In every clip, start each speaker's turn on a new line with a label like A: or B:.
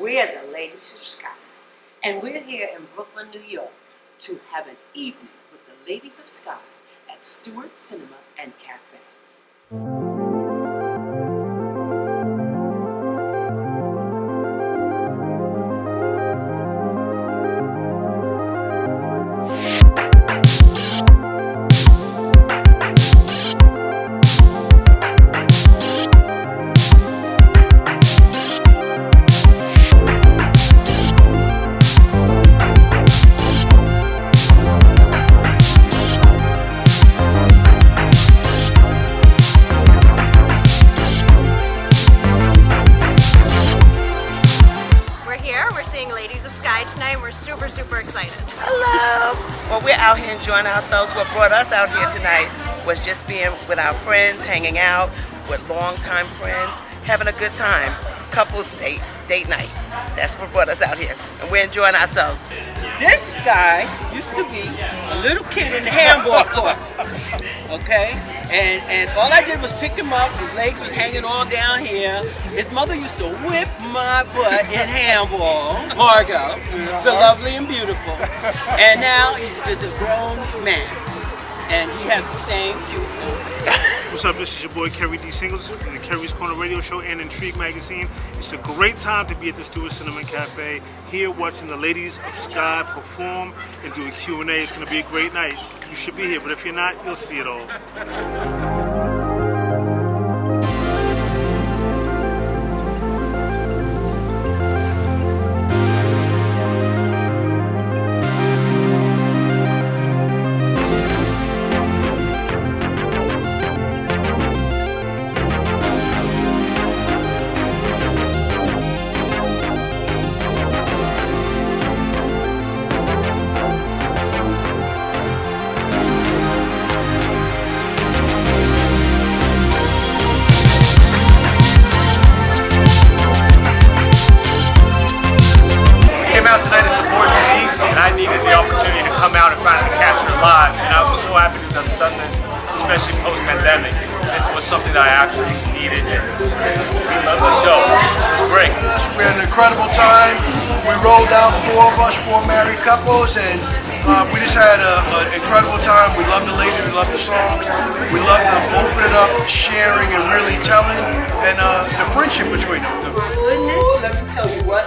A: We're the Ladies of Skyy.
B: And we're here in Brooklyn, New York.
C: to have an evening with the Ladies of Skyy at Stewart Cinema and Cafe.
D: Excited.
E: Hello. Well, we're out here enjoying ourselves. What brought us out here tonight was just being with our friends, hanging out with longtime friends, having a good time. Couples date, date night. That's what brought us out here, and we're enjoying ourselves.
F: This guy used to be a little kid in the handball court. Okay? And and all I did was pick him up, his legs was hanging all down here. His mother used to whip my butt in handball, Margot, the lovely and beautiful. And now he's just a grown man. And he has the same cute.
G: What's up? This is your boy Kerry D. Singleton from the Kerry's Corner Radio Show and Intrigue Magazine. It's a great time to be at the Stewart Cinema Cafe here watching the Ladies of Skyy perform and do a Q&A. It's going to be a great night. You should be here, but if you're not, you'll see it all.
H: Finally catch her live. And I was so happy to have done this, especially post-pandemic. This was something that I actually needed, and we love the show. It was great.
I: We had an incredible time. We rolled out four of us, four married couples, and uh, we just had an incredible time. We love the ladies, we love the songs, we love them opening up, sharing, and really telling, and uh, the friendship between them. The-
C: Goodness, let me tell you what.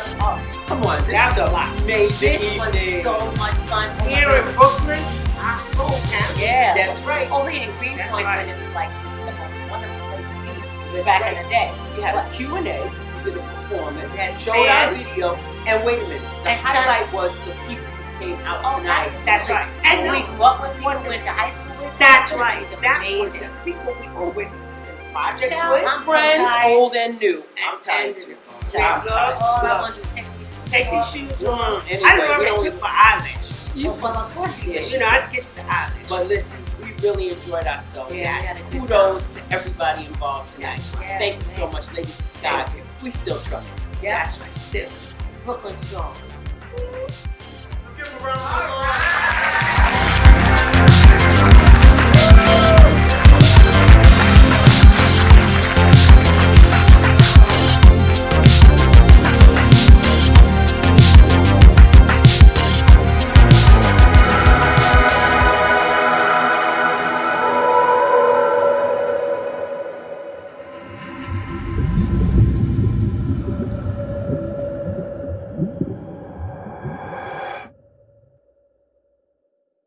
C: Come on, this
A: That's a lot.
C: a major
B: This was so much fun.
A: Oh Here in Brooklyn, ah, our hometown.
B: Yeah.
C: That's right.
B: Here in Greenpoint,
A: That's right.
B: when it was like the most wonderful place to be
C: That's
B: back
C: right.
B: in the day.
C: We had a Q&A, we did a performance,
A: And
C: showed our video, and wait a minute. The
B: And
C: highlight was the people who came out
B: Oh,
C: tonight.
A: That's right.
B: And
A: And
B: we grew up with people, who went to high school with.
A: that's right.
B: was
A: That was
B: amazing.
A: the people we were with. Project with.
B: I'm so
C: Friends, old and new. I'm
A: And-
C: tired
A: and-
C: too.
B: Child,
A: Look,
B: all I
A: look.
B: want to do is take these shoes
A: shoes on.
C: Anyway,
A: I
C: we
A: remember
C: don't-
A: it took my eyelashes.
C: You-
B: Well, of course you did.
A: You know, it gets the eyelashes.
C: But listen, we really enjoyed ourselves.
B: Yeah, we had a good
C: Kudos to everybody involved tonight.
B: Yes,
C: Thank you so much, Ladies of
A: Skyy.
C: We still trust you.
A: That's right, still.
B: Brooklyn strong.
A: Give 'em a round of applause.